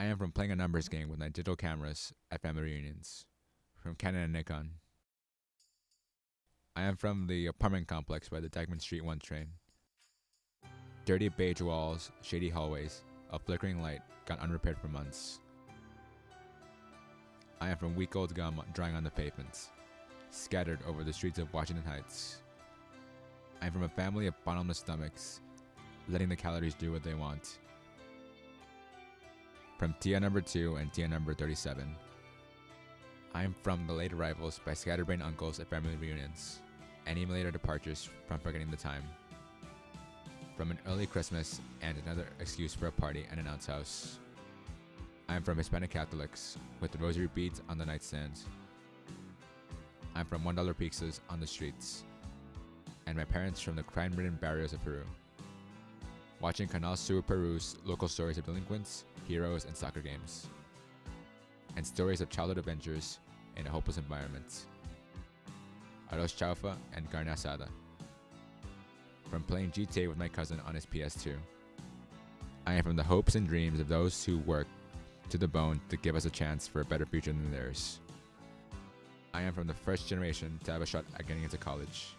I am from playing a numbers game with my digital cameras at family reunions, from Canon and Nikon. I am from the apartment complex by the Dyckman Street 1 train. Dirty beige walls, shady hallways, a flickering light gone unrepaired for months. I am from week old gum drying on the pavements, scattered over the streets of Washington Heights. I am from a family of bottomless stomachs, letting the calories do what they want. From Tia number 2 and Tia number 37. I am from the late arrivals by scatterbrained uncles at family reunions, and even later departures from forgetting the time. From an early Christmas and another excuse for a party at an aunt's house. I am from Hispanic Catholics with the rosary beads on the nightstands. I'm from $1 pizzas on the streets. And my parents from the crime ridden barrios of Peru. Watching Canal Sur Peru's local stories of delinquents, heroes, and soccer games. And stories of childhood adventures in a hopeless environment. Arroz chaufa and carne asada. From playing GTA with my cousin on his PS2. I am from the hopes and dreams of those who work to the bone to give us a chance for a better future than theirs. I am from the first generation to have a shot at getting into college.